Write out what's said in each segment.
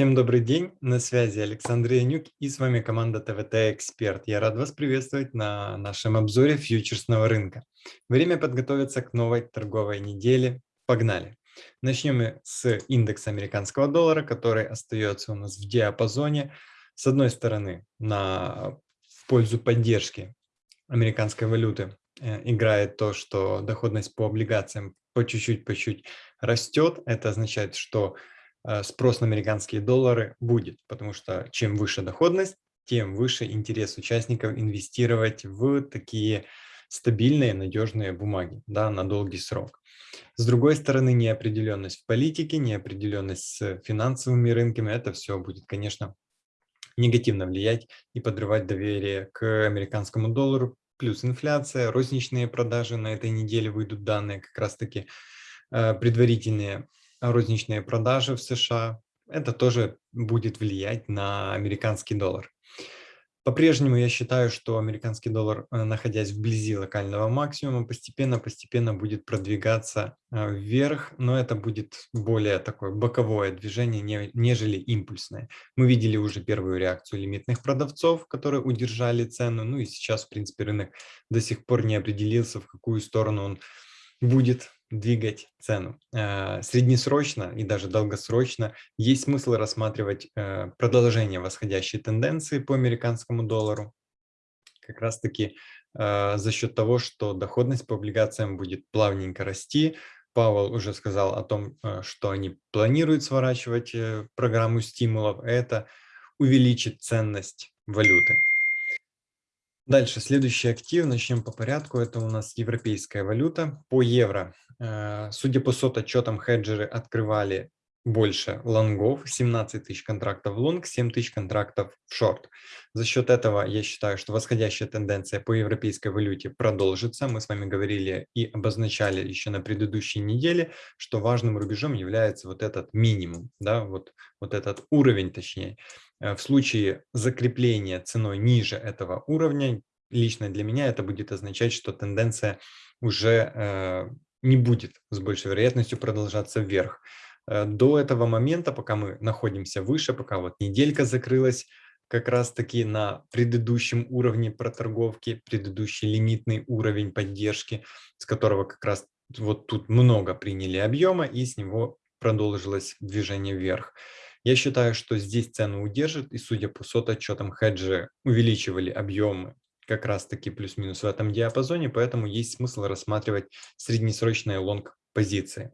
Всем добрый день, на связи Александр Янюк и с вами команда ТВТ Эксперт. Я рад вас приветствовать на нашем обзоре фьючерсного рынка. Время подготовиться к новой торговой неделе. Погнали! Начнем с индекса американского доллара, который остается у нас в диапазоне. С одной стороны, на, в пользу поддержки американской валюты э, играет то, что доходность по облигациям по чуть-чуть, по чуть растет. Это означает, что спрос на американские доллары будет, потому что чем выше доходность, тем выше интерес участников инвестировать в такие стабильные, надежные бумаги да, на долгий срок. С другой стороны, неопределенность в политике, неопределенность с финансовыми рынками, это все будет, конечно, негативно влиять и подрывать доверие к американскому доллару, плюс инфляция, розничные продажи на этой неделе выйдут данные как раз-таки э, предварительные розничные продажи в США, это тоже будет влиять на американский доллар. По-прежнему я считаю, что американский доллар, э, находясь вблизи локального максимума, постепенно-постепенно будет продвигаться э, вверх, но это будет более такое боковое движение, нежели импульсное. Мы видели уже первую реакцию лимитных продавцов, которые удержали цену, ну и сейчас, в принципе, рынок до сих пор не определился, в какую сторону он будет двигать цену. Э, среднесрочно и даже долгосрочно есть смысл рассматривать э, продолжение восходящей тенденции по американскому доллару, как раз-таки э, за счет того, что доходность по облигациям будет плавненько расти. Павел уже сказал о том, что они планируют сворачивать программу стимулов. Это увеличит ценность валюты. Дальше, следующий актив, начнем по порядку, это у нас европейская валюта. По евро, э, судя по сот отчетам, хеджеры открывали больше лонгов, 17 тысяч контрактов лонг, 7 тысяч контрактов в шорт. За счет этого я считаю, что восходящая тенденция по европейской валюте продолжится. Мы с вами говорили и обозначали еще на предыдущей неделе, что важным рубежом является вот этот минимум, да, вот, вот этот уровень точнее. Э, в случае закрепления ценой ниже этого уровня, лично для меня это будет означать, что тенденция уже э, не будет с большей вероятностью продолжаться вверх. Э, до этого момента, пока мы находимся выше, пока вот неделька закрылась, как раз-таки на предыдущем уровне проторговки, предыдущий лимитный уровень поддержки, с которого как раз вот тут много приняли объема, и с него продолжилось движение вверх. Я считаю, что здесь цену удержит, и судя по сот-отчетам, хеджи увеличивали объемы как раз-таки плюс-минус в этом диапазоне, поэтому есть смысл рассматривать среднесрочные лонг-позиции.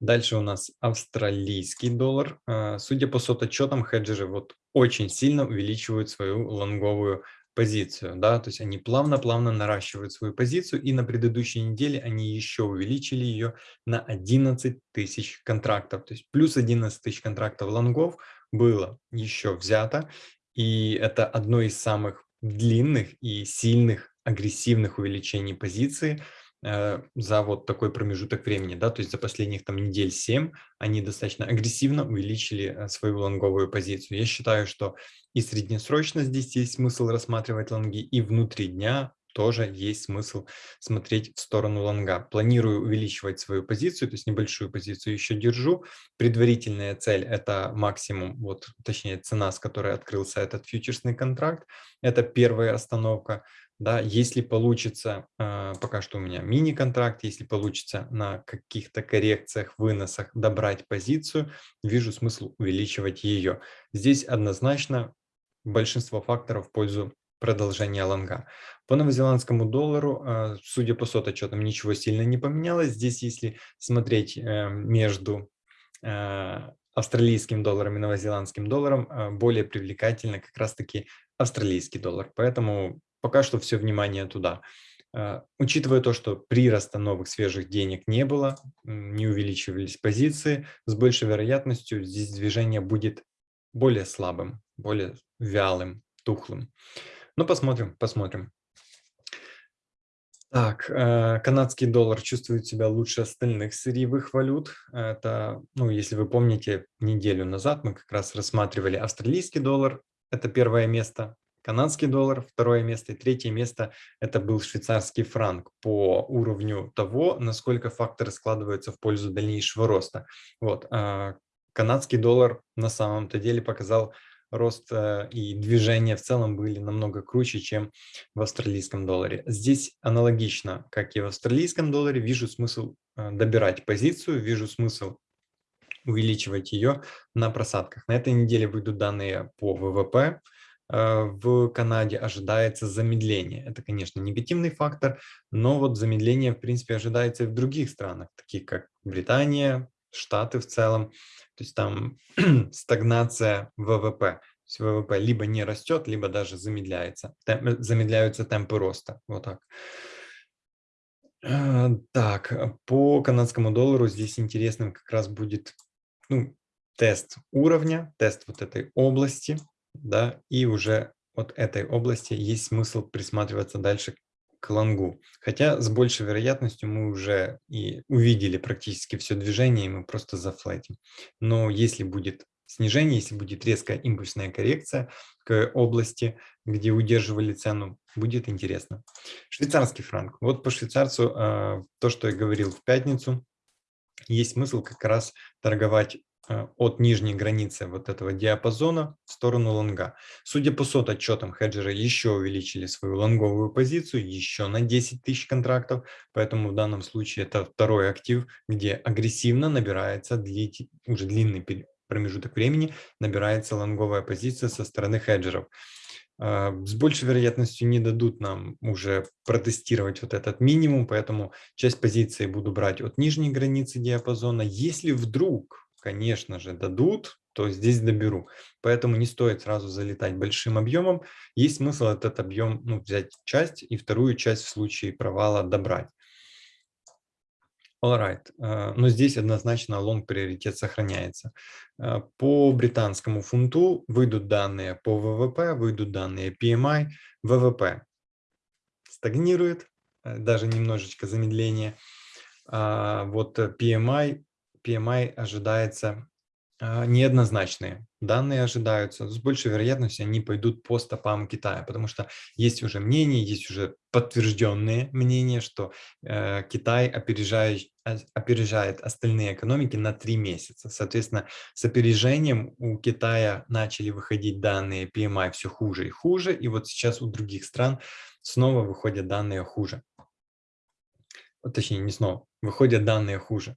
Дальше у нас австралийский доллар. А, судя по сот-отчетам, хеджеры вот очень сильно увеличивают свою лонговую позицию, да, то есть они плавно-плавно наращивают свою позицию, и на предыдущей неделе они еще увеличили ее на 11 тысяч контрактов, то есть плюс 11 тысяч контрактов лонгов было еще взято, и это одно из самых длинных и сильных агрессивных увеличений позиции за вот такой промежуток времени, да, то есть за последних там недель 7 они достаточно агрессивно увеличили э, свою лонговую позицию. Я считаю, что и среднесрочно здесь есть смысл рассматривать лонги, и внутри дня тоже есть смысл смотреть в сторону лонга. Планирую увеличивать свою позицию, то есть небольшую позицию еще держу. Предварительная цель – это максимум, вот точнее цена, с которой открылся этот фьючерсный контракт. Это первая остановка. Да, если получится, э, пока что у меня мини-контракт, если получится на каких-то коррекциях, выносах добрать позицию, вижу смысл увеличивать ее. Здесь однозначно большинство факторов в пользу продолжения лонга. По новозеландскому доллару, э, судя по сототчетам, ничего сильно не поменялось. Здесь, если смотреть э, между австралийским долларом и новозеландским долларом, более привлекательно как раз-таки австралийский доллар. Поэтому пока что все внимание туда. А, учитывая то, что прироста новых свежих денег не было, не увеличивались позиции, с большей вероятностью здесь движение будет более слабым, более вялым, тухлым. Ну, посмотрим, посмотрим. Так, э, канадский доллар чувствует себя лучше остальных сырьевых валют. Это, ну, если вы помните, неделю назад мы как раз рассматривали австралийский доллар, это первое место, канадский доллар, второе место и третье место это был швейцарский франк по уровню того, насколько факторы складываются в пользу дальнейшего роста. Вот. А, канадский доллар на самом-то деле показал рост э, и движения в целом были намного круче, чем в австралийском долларе. Здесь аналогично, как и в австралийском долларе, вижу смысл э, добирать позицию, вижу смысл увеличивать ее на просадках. На этой неделе выйдут данные по ВВП. Э, в Канаде ожидается замедление. Это, конечно, негативный фактор, но вот замедление, в принципе, ожидается и в других странах, таких как Британия, Штаты в целом. То есть там стагнация ВВП. То есть ВВП либо не растет, либо даже замедляется. Темп, замедляются темпы роста. Вот так. Э, так, по канадскому доллару здесь интересным как раз будет ну, тест уровня, тест вот этой области, да, и уже от этой области есть смысл присматриваться дальше к лонгу. Хотя с большей вероятностью мы уже и увидели практически все движение, и мы просто зафлетим. Но если будет снижение, если будет резкая импульсная коррекция к области, где удерживали цену, будет интересно. Швейцарский франк. Вот по швейцарцу а, то, что я говорил в пятницу, есть смысл как раз торговать от нижней границы вот этого диапазона в сторону лонга. Судя по сот отчетам, хеджеры еще увеличили свою лонговую позицию еще на 10 тысяч контрактов, поэтому в данном случае это второй актив, где агрессивно набирается длить, уже длинный промежуток времени, набирается лонговая позиция со стороны хеджеров. Э, с большей вероятностью не дадут нам уже протестировать вот этот минимум, поэтому часть позиции буду брать от нижней границы диапазона. Если вдруг конечно же, дадут, то здесь доберу. Поэтому не стоит сразу залетать большим объемом. Есть смысл этот объем ну, взять часть и вторую часть в случае провала добрать. Alright. Э, но здесь однозначно лонг приоритет сохраняется. Э, по британскому фунту выйдут данные по ВВП, выйдут данные PMI. ВВП стагнирует, э, даже немножечко замедление. А вот PMI PMI ожидается а, неоднозначные. Данные ожидаются, с большей вероятностью они пойдут по стопам Китая, потому что есть уже мнение, есть уже подтвержденные мнения, что э, Китай опережает, а, опережает остальные экономики на три месяца. Соответственно, с опережением у Китая начали выходить данные PMI все хуже и хуже, и вот сейчас у других стран снова выходят данные хуже. Точнее, не снова, выходят данные хуже.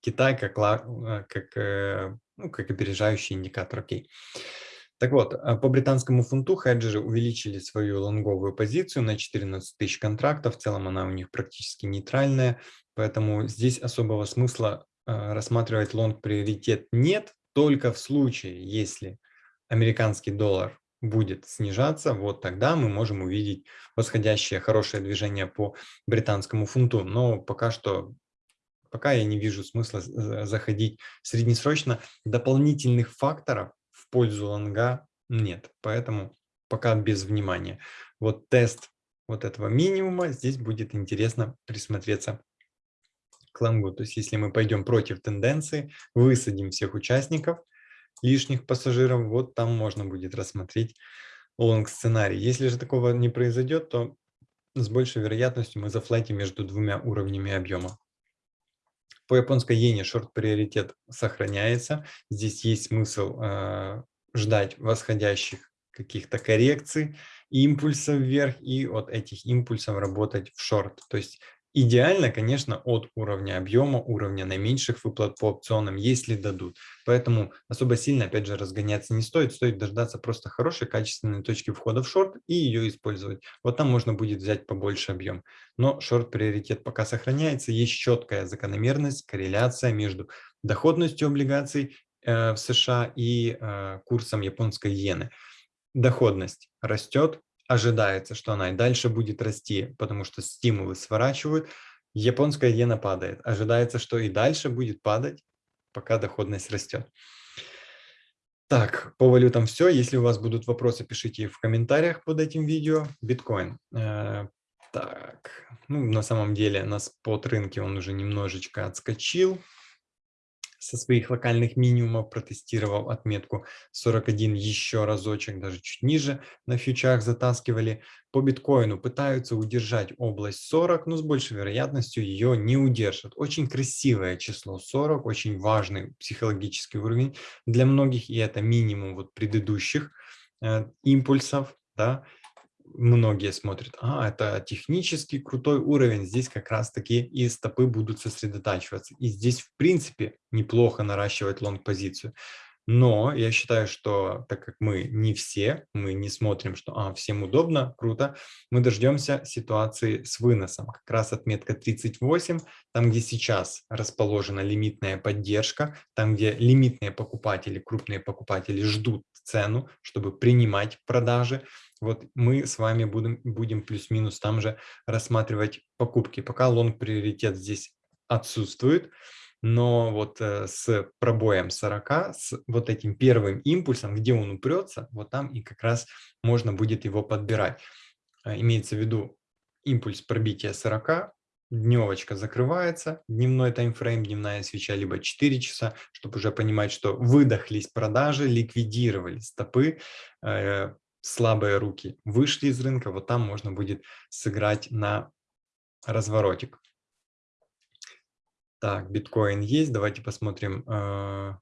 Китай как, э, как, э, ну, как опережающий индикатор. Окей. Так вот, а по британскому фунту хеджеры увеличили свою лонговую позицию на 14 тысяч контрактов. В целом она у них практически нейтральная, поэтому здесь особого смысла э, рассматривать лонг приоритет нет, только в случае, если американский доллар будет снижаться, вот тогда мы можем увидеть восходящее хорошее движение по британскому фунту. Но пока что пока я не вижу смысла заходить среднесрочно. Дополнительных факторов в пользу лонга нет, поэтому пока без внимания. Вот тест вот этого минимума, здесь будет интересно присмотреться к лонгу. То есть если мы пойдем против тенденции, высадим всех участников, лишних пассажиров, вот там можно будет рассмотреть лонг сценарий. Если же такого не произойдет, то с большей вероятностью мы зафлайтим между двумя уровнями объема. По японской иене шорт-приоритет сохраняется. Здесь есть смысл э, ждать восходящих каких-то коррекций, импульсов вверх и от этих импульсов работать в шорт. То есть Идеально, конечно, от уровня объема, уровня наименьших выплат по опционам, если дадут. Поэтому особо сильно, опять же, разгоняться не стоит. Стоит дождаться просто хорошей, качественной точки входа в шорт и ее использовать. Вот там можно будет взять побольше объем. Но шорт-приоритет пока сохраняется. Есть четкая закономерность, корреляция между доходностью облигаций э, в США и э, курсом японской иены. Доходность растет, ожидается, что она и дальше будет расти, потому что стимулы сворачивают, японская иена падает. Ожидается, что и дальше будет падать, пока доходность растет. Так, по валютам все. Если у вас будут вопросы, пишите в комментариях под этим видео. Биткоин. Э, так, ну, на самом деле на спот рынке он уже немножечко отскочил. Со своих локальных минимумов протестировал отметку 41 еще разочек, даже чуть ниже на фьючах затаскивали. По биткоину пытаются удержать область 40, но с большей вероятностью ее не удержат. Очень красивое число 40, очень важный психологический уровень для многих, и это минимум вот предыдущих э, импульсов, да, многие смотрят, а, это технически крутой уровень, здесь как раз-таки и стопы будут сосредотачиваться. И здесь, в принципе, неплохо наращивать лонг-позицию. Но я считаю, что так как мы не все, мы не смотрим, что а, всем удобно, круто, мы дождемся ситуации с выносом. Как раз отметка 38, там, где сейчас расположена лимитная поддержка, там, где лимитные покупатели, крупные покупатели ждут цену, чтобы принимать продажи, вот мы с вами будем, будем плюс-минус там же рассматривать покупки. Пока лонг-приоритет здесь отсутствует, но вот э, с пробоем 40, с вот этим первым импульсом, где он упрется, вот там и как раз можно будет его подбирать. А, имеется в виду импульс пробития 40, дневочка закрывается, дневной таймфрейм, дневная свеча, либо 4 часа, чтобы уже понимать, что выдохлись продажи, ликвидировали стопы, э, слабые руки вышли из рынка, вот там можно будет сыграть на разворотик. Так, биткоин есть. Давайте посмотрим э,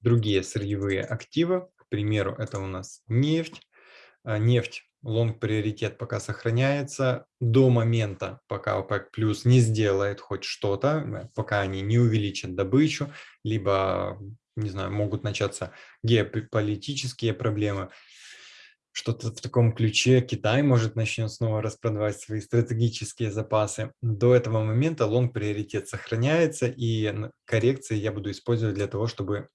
другие сырьевые активы. К примеру, это у нас нефть. Э, нефть, лонг приоритет пока сохраняется до момента, пока ОПЕК плюс не сделает хоть что-то, э, пока они не увеличат добычу, либо не знаю, могут начаться геополитические проблемы, что-то в таком ключе. Китай может начнет снова распродавать свои стратегические запасы. До этого момента лонг-приоритет сохраняется, и коррекции я буду использовать для того, чтобы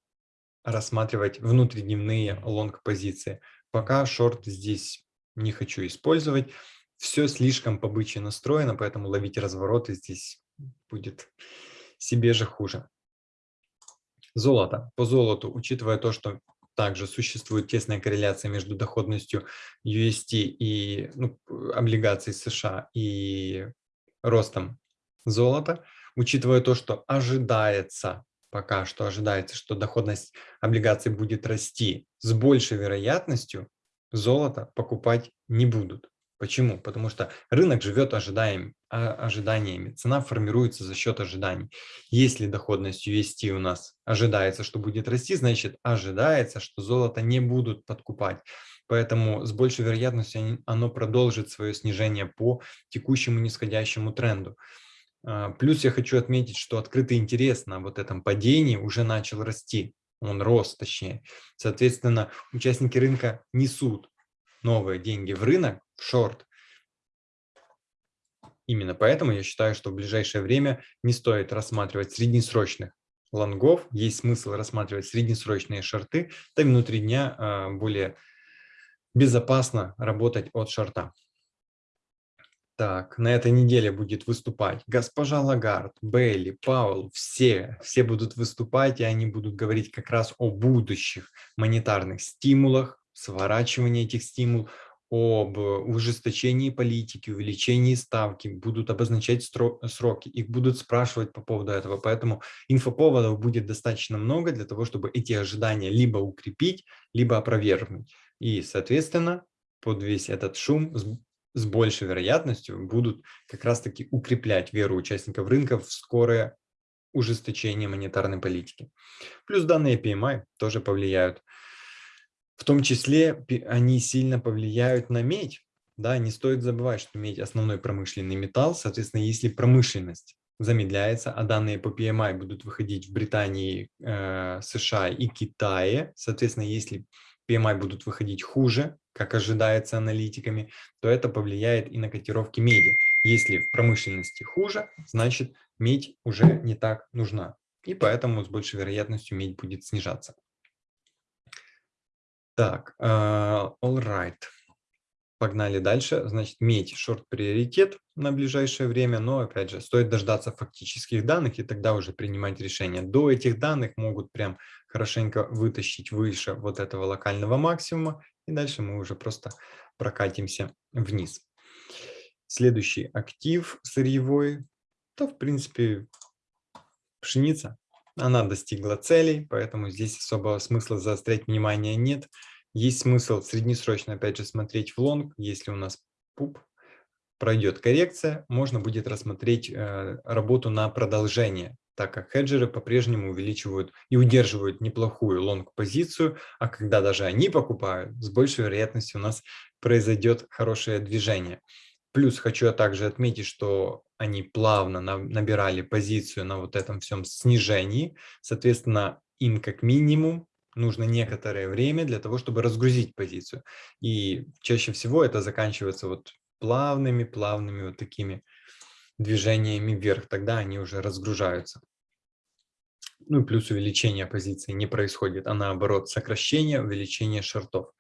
рассматривать внутридневные лонг-позиции. Пока шорт здесь не хочу использовать. Все слишком побычье настроено, поэтому ловить развороты здесь будет себе же хуже. Золото. По золоту, учитывая то, что также существует тесная корреляция между доходностью UST и ну, облигаций США и ростом золота, учитывая то, что ожидается, пока что ожидается, что доходность облигаций будет расти, с большей вероятностью золото покупать не будут. Почему? Потому что рынок живет ожидаем, а, ожиданиями, цена формируется за счет ожиданий. Если доходность UST у нас ожидается, что будет расти, значит ожидается, что золото не будут подкупать. Поэтому с большей вероятностью оно продолжит свое снижение по текущему нисходящему тренду. А, плюс я хочу отметить, что открытый интерес на вот этом падении уже начал расти. Он рос, точнее. Соответственно, участники рынка несут новые деньги в рынок, шорт. Именно поэтому я считаю, что в ближайшее время не стоит рассматривать среднесрочных лонгов, есть смысл рассматривать среднесрочные шорты, и внутри дня а, более безопасно работать от шорта. Так, на этой неделе будет выступать госпожа Лагард, Бейли, Паул, все, все будут выступать, и они будут говорить как раз о будущих монетарных стимулах, сворачивании этих стимулов, об ужесточении политики, увеличении ставки, будут обозначать сроки, их будут спрашивать по поводу этого. Поэтому инфоповодов будет достаточно много для того, чтобы эти ожидания либо укрепить, либо опровергнуть. И, соответственно, под весь этот шум с, большей вероятностью будут как раз-таки укреплять веру участников рынка в скорое ужесточение монетарной политики. Плюс данные PMI тоже повлияют в том числе они сильно повлияют на медь. Да, не стоит забывать, что медь – основной промышленный металл. Соответственно, если промышленность замедляется, а данные по PMI будут выходить в Британии, э, США и Китае, соответственно, если PMI будут выходить хуже, как ожидается аналитиками, то это повлияет и на котировки меди. Если в промышленности хуже, значит медь уже не так нужна. И поэтому с большей вероятностью медь будет снижаться. Так, uh, all right. Погнали дальше. Значит, медь шорт-приоритет на ближайшее время, но, опять же, стоит дождаться фактических данных и тогда уже принимать решение. До этих данных могут прям хорошенько вытащить выше вот этого локального максимума, и дальше мы уже просто прокатимся вниз. Следующий актив сырьевой, то, в принципе, пшеница. Она достигла целей, поэтому здесь особого смысла заострять внимание нет. Есть смысл среднесрочно, опять же, смотреть в лонг. Если у нас пуп пройдет коррекция, можно будет рассмотреть э, работу на продолжение, так как хеджеры по-прежнему увеличивают и удерживают неплохую лонг-позицию, а когда даже они покупают, с большей вероятностью у нас произойдет хорошее движение. Плюс хочу я также отметить, что они плавно набирали позицию на вот этом всем снижении. Соответственно, им как минимум нужно некоторое время для того, чтобы разгрузить позицию. И чаще всего это заканчивается вот плавными, плавными вот такими движениями вверх. Тогда они уже разгружаются. Ну и плюс увеличение позиции не происходит, а наоборот сокращение, увеличение шортов.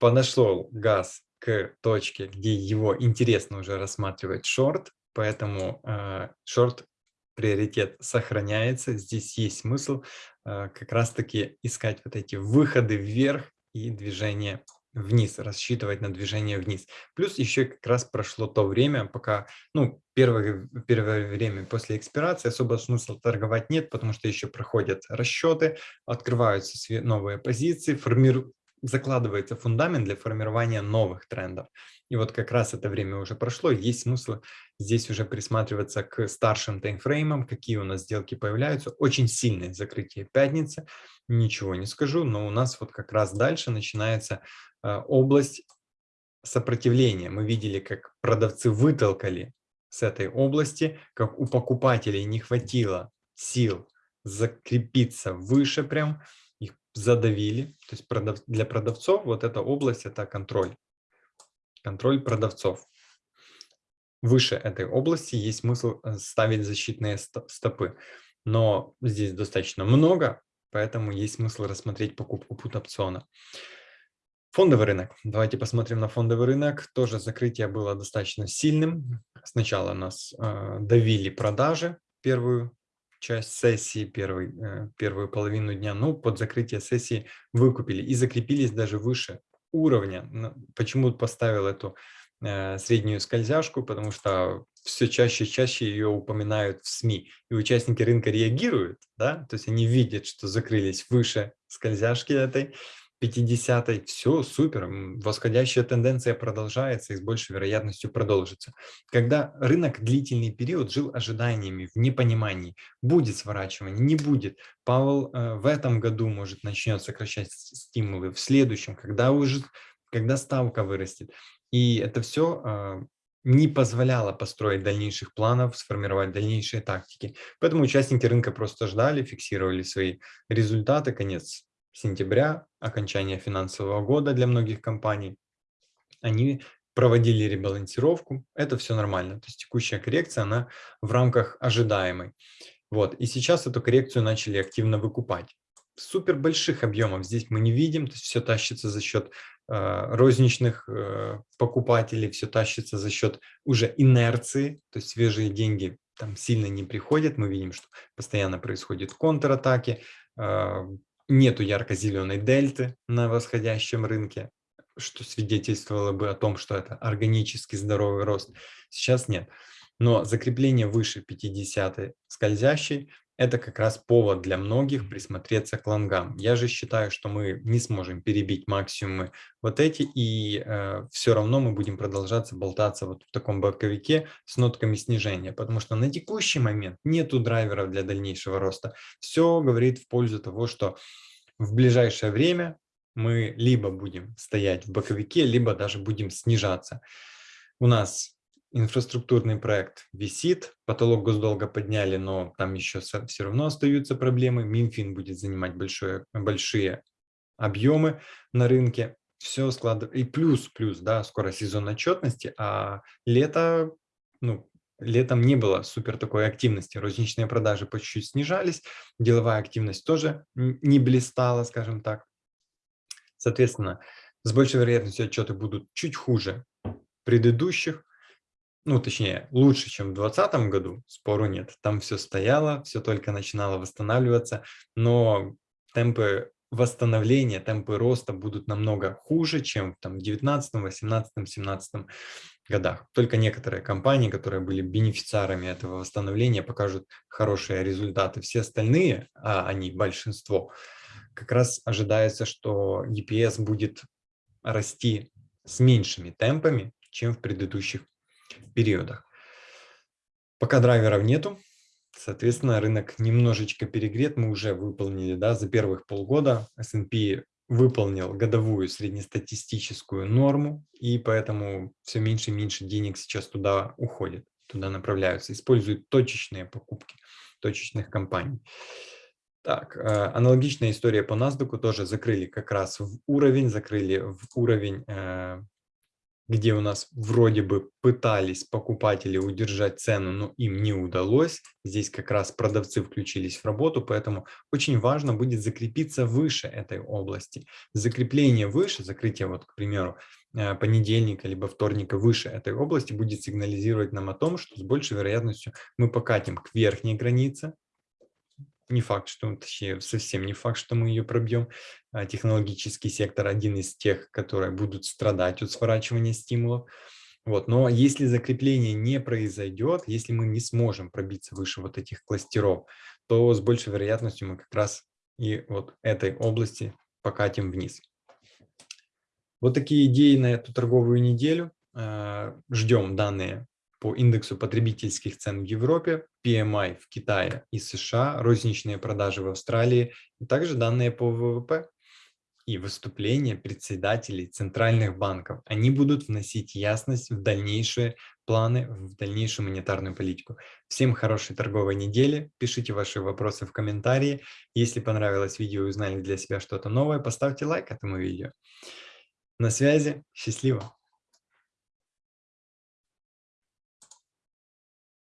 Подошел газ к точке, где его интересно уже рассматривать шорт, поэтому э, шорт приоритет сохраняется. Здесь есть смысл э, как раз-таки искать вот эти выходы вверх и движение вниз, рассчитывать на движение вниз. Плюс еще как раз прошло то время, пока, ну, первое, первое время после экспирации особо смысла торговать нет, потому что еще проходят расчеты, открываются новые позиции, формируют закладывается фундамент для формирования новых трендов. И вот как раз это время уже прошло, есть смысл здесь уже присматриваться к старшим таймфреймам, какие у нас сделки появляются. Очень сильное закрытие пятницы, ничего не скажу, но у нас вот как раз дальше начинается э, область сопротивления. Мы видели, как продавцы вытолкали с этой области, как у покупателей не хватило сил закрепиться выше прям, задавили. То есть продав... для продавцов вот эта область – это контроль. Контроль продавцов. Выше этой области есть смысл э, ставить защитные стопы. Но здесь достаточно много, поэтому есть смысл рассмотреть покупку пут-опциона. Фондовый рынок. Давайте посмотрим на фондовый рынок. Тоже закрытие было достаточно сильным. Сначала нас э, давили продажи первую часть сессии, первый, э, первую половину дня, ну, под закрытие сессии выкупили и закрепились даже выше уровня. Почему поставил эту э, среднюю скользяшку? Потому что все чаще и чаще ее упоминают в СМИ, и участники рынка реагируют, да, то есть они видят, что закрылись выше скользяшки этой, 50 все супер, восходящая тенденция продолжается и с большей вероятностью продолжится. Когда рынок длительный период жил ожиданиями, в непонимании, будет сворачивание, не будет. Павел э, в этом году может начнет сокращать стимулы, в следующем, когда уже, когда ставка вырастет. И это все э, не позволяло построить дальнейших планов, сформировать дальнейшие тактики. Поэтому участники рынка просто ждали, фиксировали свои результаты, конец сентября, окончания финансового года для многих компаний, они проводили ребалансировку, это все нормально. То есть текущая коррекция, она в рамках ожидаемой. Вот. И сейчас эту коррекцию начали активно выкупать. Супер больших объемов здесь мы не видим, то есть все тащится за счет э, розничных э, покупателей, все тащится за счет уже инерции, то есть свежие деньги там сильно не приходят. Мы видим, что постоянно происходят контратаки, э, нету ярко-зеленой дельты на восходящем рынке, что свидетельствовало бы о том, что это органически здоровый рост. Сейчас нет. Но закрепление выше 50 скользящей – это как раз повод для многих присмотреться к лонгам. Я же считаю, что мы не сможем перебить максимумы вот эти, и э, все равно мы будем продолжаться болтаться вот в таком боковике с нотками снижения, потому что на текущий момент нету драйверов для дальнейшего роста. Все говорит в пользу того, что в ближайшее время мы либо будем стоять в боковике, либо даже будем снижаться. У нас инфраструктурный проект висит, потолок госдолга подняли, но там еще все равно остаются проблемы. Минфин будет занимать большое, большие объемы на рынке. Все складывается. И плюс, плюс, да, скоро сезон отчетности, а лето, ну, летом не было супер такой активности. Розничные продажи по чуть-чуть снижались, деловая активность тоже не блистала, скажем так. Соответственно, с большей вероятностью отчеты будут чуть хуже предыдущих, ну, точнее, лучше, чем в 2020 году, спору нет. Там все стояло, все только начинало восстанавливаться, но темпы восстановления, темпы роста будут намного хуже, чем в 19, 18, 17 годах. Только некоторые компании, которые были бенефициарами этого восстановления, покажут хорошие результаты. Все остальные, а они большинство, как раз ожидается, что EPS будет расти с меньшими темпами, чем в предыдущих периодах. Пока драйверов нету, соответственно, рынок немножечко перегрет. Мы уже выполнили да, за первых полгода S&P выполнил годовую среднестатистическую норму, и поэтому все меньше и меньше денег сейчас туда уходит, туда направляются, используют точечные покупки точечных компаний. Так, э, аналогичная история по NASDAQ тоже закрыли как раз в уровень, закрыли в уровень э, где у нас вроде бы пытались покупатели удержать цену, но им не удалось. Здесь как раз продавцы включились в работу, поэтому очень важно будет закрепиться выше этой области. Закрепление выше, закрытие, вот, к примеру, э, понедельника либо вторника выше этой области будет сигнализировать нам о том, что с большей вероятностью мы покатим к верхней границе, не факт, что, точнее, совсем не факт, что мы ее пробьем. А, технологический сектор один из тех, которые будут страдать от сворачивания стимулов. Вот. Но если закрепление не произойдет, если мы не сможем пробиться выше вот этих кластеров, то с большей вероятностью мы как раз и вот этой области покатим вниз. Вот такие идеи на эту торговую неделю. А, ждем данные по индексу потребительских цен в Европе, PMI в Китае и США, розничные продажи в Австралии, и также данные по ВВП и выступления председателей центральных банков. Они будут вносить ясность в дальнейшие планы, в дальнейшую монетарную политику. Всем хорошей торговой недели. Пишите ваши вопросы в комментарии. Если понравилось видео и узнали для себя что-то новое, поставьте лайк этому видео. На связи. Счастливо!